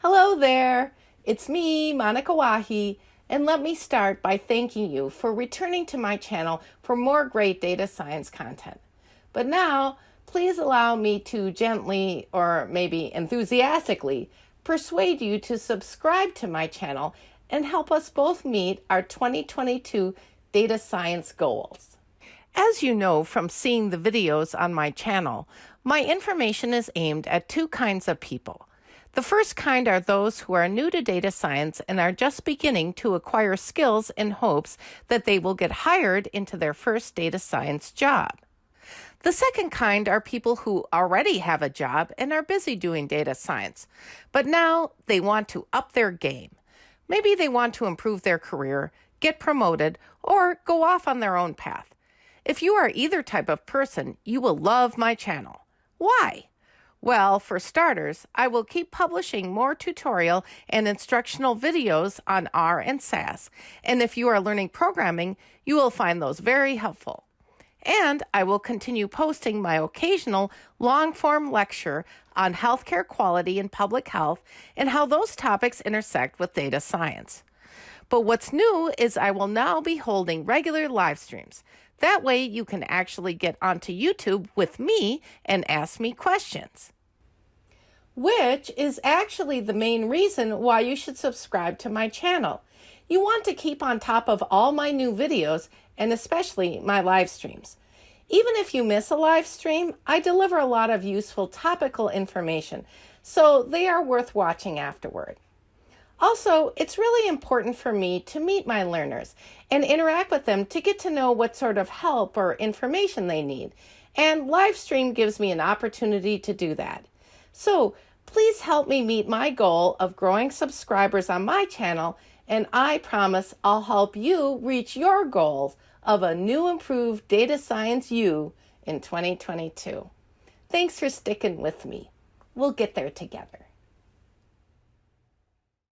Hello there, it's me, Monika Wahi, and let me start by thanking you for returning to my channel for more great data science content. But now, please allow me to gently, or maybe enthusiastically, persuade you to subscribe to my channel and help us both meet our 2022 data science goals. As you know from seeing the videos on my channel, my information is aimed at two kinds of people the first kind are those who are new to data science and are just beginning to acquire skills in hopes that they will get hired into their first data science job. The second kind are people who already have a job and are busy doing data science, but now they want to up their game. Maybe they want to improve their career, get promoted, or go off on their own path. If you are either type of person, you will love my channel. Why? Well, for starters, I will keep publishing more tutorial and instructional videos on R and SAS, and if you are learning programming, you will find those very helpful. And I will continue posting my occasional long form lecture on healthcare quality and public health and how those topics intersect with data science. But what's new is I will now be holding regular live streams. That way you can actually get onto YouTube with me and ask me questions which is actually the main reason why you should subscribe to my channel. You want to keep on top of all my new videos and especially my live streams. Even if you miss a live stream, I deliver a lot of useful topical information, so they are worth watching afterward. Also, it's really important for me to meet my learners and interact with them to get to know what sort of help or information they need. And live stream gives me an opportunity to do that. So please help me meet my goal of growing subscribers on my channel, and I promise I'll help you reach your goals of a new improved data science you in 2022. Thanks for sticking with me. We'll get there together.